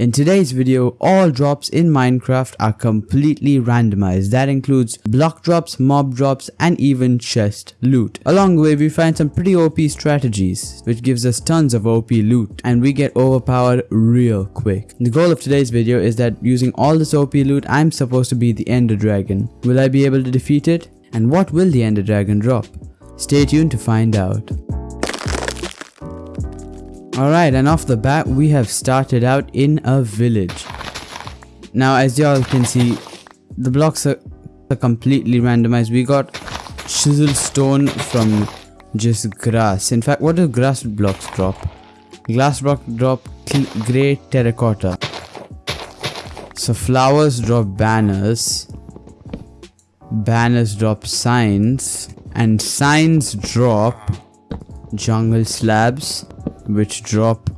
In today's video, all drops in Minecraft are completely randomized. That includes block drops, mob drops, and even chest loot. Along the way, we find some pretty OP strategies, which gives us tons of OP loot, and we get overpowered real quick. The goal of today's video is that using all this OP loot, I'm supposed to be the Ender Dragon. Will I be able to defeat it? And what will the Ender Dragon drop? Stay tuned to find out. Alright, and off the bat, we have started out in a village. Now, as y'all can see, the blocks are, are completely randomized. We got chisel stone from just grass. In fact, what do grass blocks drop? Glass block drop grey terracotta. So flowers drop banners. Banners drop signs. And signs drop jungle slabs which drop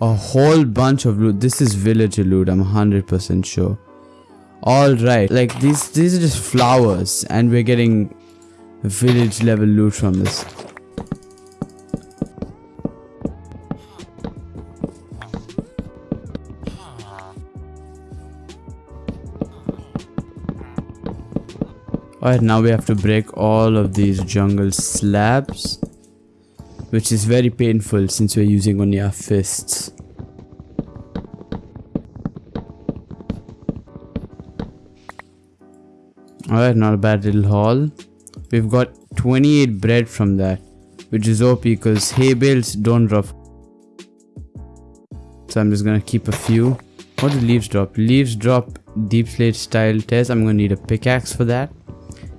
a whole bunch of loot. This is villager loot, I'm 100% sure. Alright, like these, these are just flowers and we're getting village level loot from this. Alright, now we have to break all of these jungle slabs which is very painful since we're using only our fists. Alright, not a bad little haul. We've got 28 bread from that, which is OP because hay bales don't drop. So I'm just gonna keep a few. What do leaves drop? Leaves drop deep slate style test. I'm gonna need a pickaxe for that.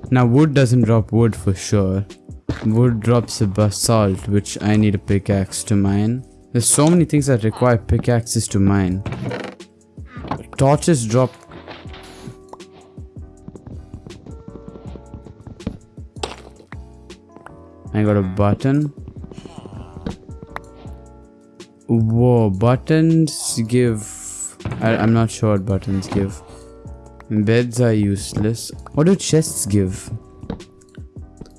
Now wood doesn't drop wood for sure. Wood drops a basalt, which I need a pickaxe to mine. There's so many things that require pickaxes to mine. Torches drop... I got a button. Whoa, buttons give... I, I'm not sure what buttons give. Beds are useless. What do chests give?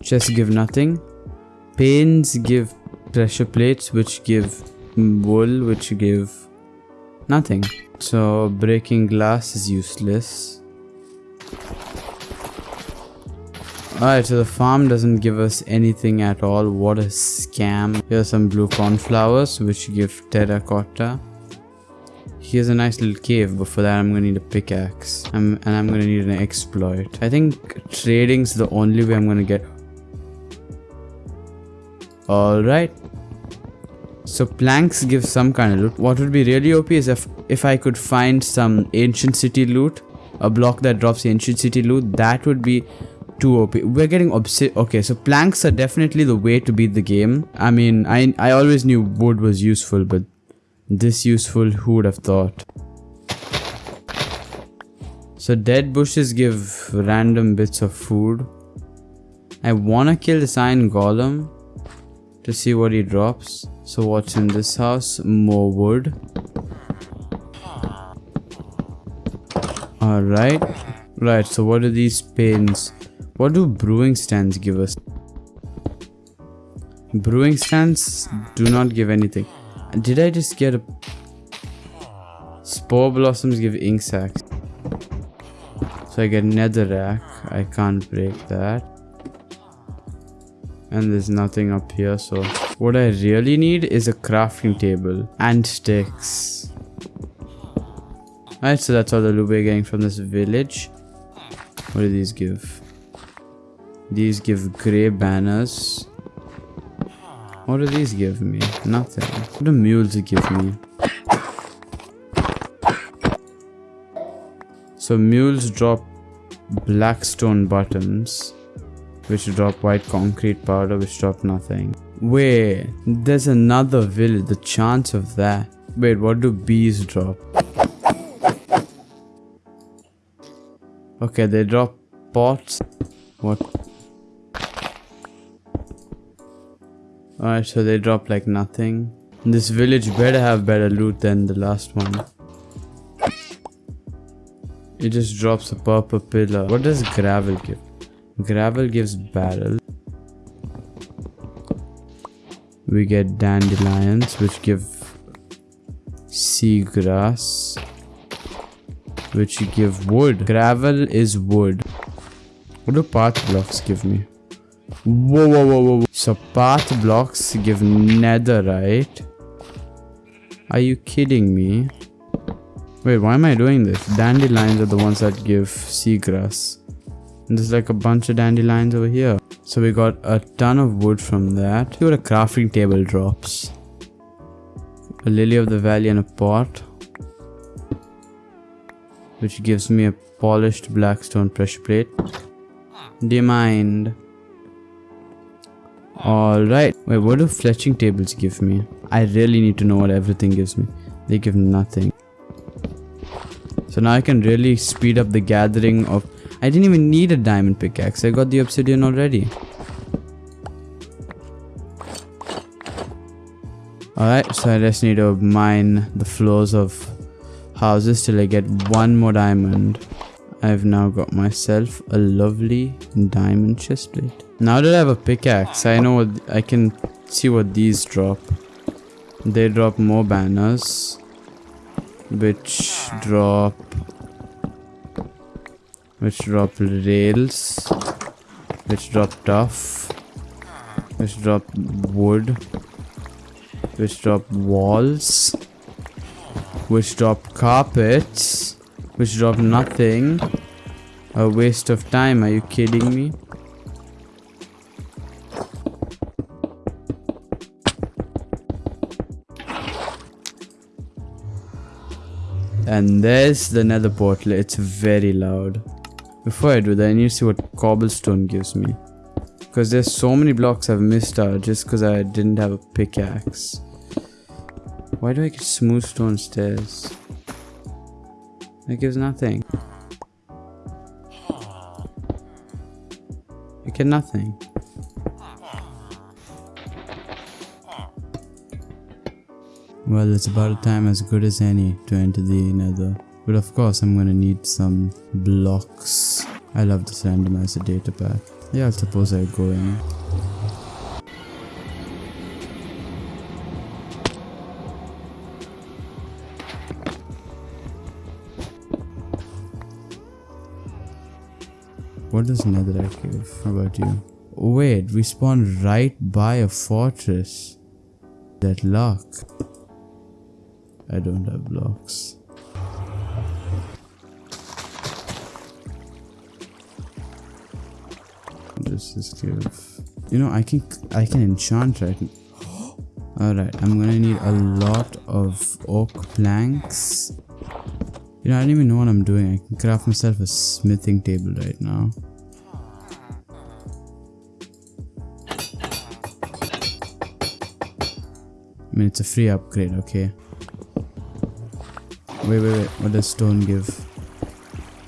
Chests give nothing. Panes give pressure plates which give wool which give nothing. So breaking glass is useless. Alright, so the farm doesn't give us anything at all. What a scam. Here's some blue cornflowers which give terracotta. Here's a nice little cave, but for that I'm gonna need a pickaxe. I'm, and I'm gonna need an exploit. I think trading's the only way I'm gonna get Alright. So planks give some kind of loot. What would be really OP is if, if I could find some ancient city loot. A block that drops ancient city loot. That would be too OP. We're getting obsi- Okay, so planks are definitely the way to beat the game. I mean, I, I always knew wood was useful, but this useful, who would have thought? So dead bushes give random bits of food. I wanna kill this iron golem to see what he drops. So what's in this house? More wood. Alright. Right, so what are these pins? What do brewing stands give us? Brewing stands do not give anything. Did I just get a... Spore blossoms give ink sacs. So I get netherrack. I can't break that and there's nothing up here so what I really need is a crafting table and sticks. Alright so that's all the loot we're getting from this village. What do these give? These give grey banners. What do these give me? Nothing. What do mules give me? So mules drop blackstone buttons which drop white concrete powder which drop nothing. Wait, there's another village, the chance of that. Wait, what do bees drop? Okay, they drop pots. What? Alright, so they drop like nothing. This village better have better loot than the last one. It just drops a purple pillar. What does gravel give? Gravel gives barrel. We get dandelions which give seagrass, which give wood. Gravel is wood. What do path blocks give me? Whoa, whoa, whoa, whoa. So path blocks give netherite. Are you kidding me? Wait, why am I doing this? Dandelions are the ones that give seagrass. And there's like a bunch of dandelions over here. So we got a ton of wood from that. See what a crafting table drops. A lily of the valley and a pot. Which gives me a polished black stone pressure plate. Do you mind? Alright. Wait, what do fletching tables give me? I really need to know what everything gives me. They give nothing. So now I can really speed up the gathering of... I didn't even need a diamond pickaxe. I got the obsidian already. Alright, so I just need to mine the floors of houses till I get one more diamond. I've now got myself a lovely diamond chestplate. Now that I have a pickaxe, I know what I can see what these drop. They drop more banners, which drop, which drop rails, which drop tuff, which drop wood, which drop walls, which drop carpets, which drop nothing. A waste of time, are you kidding me? And there's the nether portal. It's very loud. Before I do that, I need to see what cobblestone gives me. Because there's so many blocks I've missed out just because I didn't have a pickaxe. Why do I get smooth stone stairs? That gives nothing. I get nothing. Well, it's about a time as good as any to enter the nether. But of course, I'm gonna need some blocks. I love this randomizer data pack. Yeah, I suppose I go in. What does netherite give? How about you? Wait, we spawned right by a fortress. That luck. I don't have blocks. This give. You know, I can I can enchant right. All right, I'm gonna need a lot of oak planks. You know, I don't even know what I'm doing. I can craft myself a smithing table right now. I mean, it's a free upgrade, okay? Wait, wait, wait. What does stone give?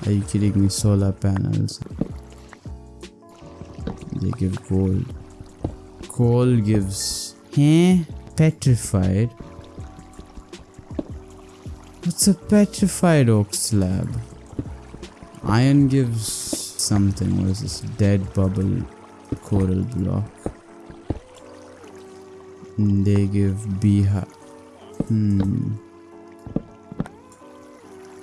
Are you kidding me? Solar panels. They give gold. Coal gives... Huh? Petrified? What's a petrified oak slab? Iron gives something. What is this? Dead bubble coral block. They give beehive. Hmm.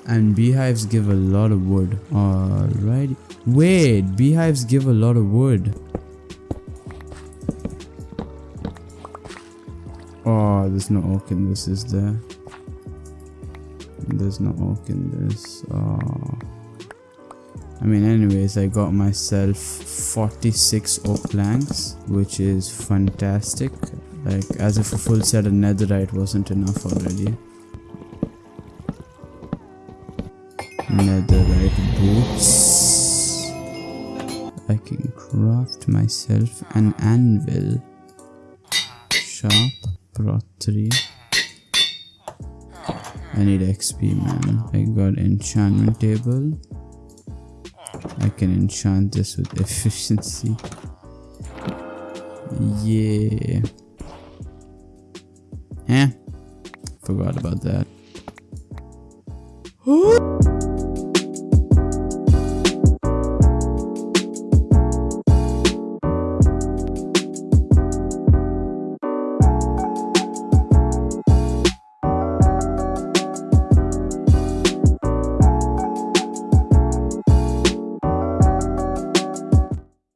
And beehives give a lot of wood. Alrighty. Wait, beehives give a lot of wood. There's no oak in this, is there? There's no oak in this. Oh. I mean, anyways, I got myself 46 oak planks, which is fantastic. Like, as if a full set of netherite wasn't enough already. netherite boots. I can craft myself an anvil. Sharp, brought 3. I need XP man. I got enchantment table. I can enchant this with efficiency. Yeah. Eh. Forgot about that.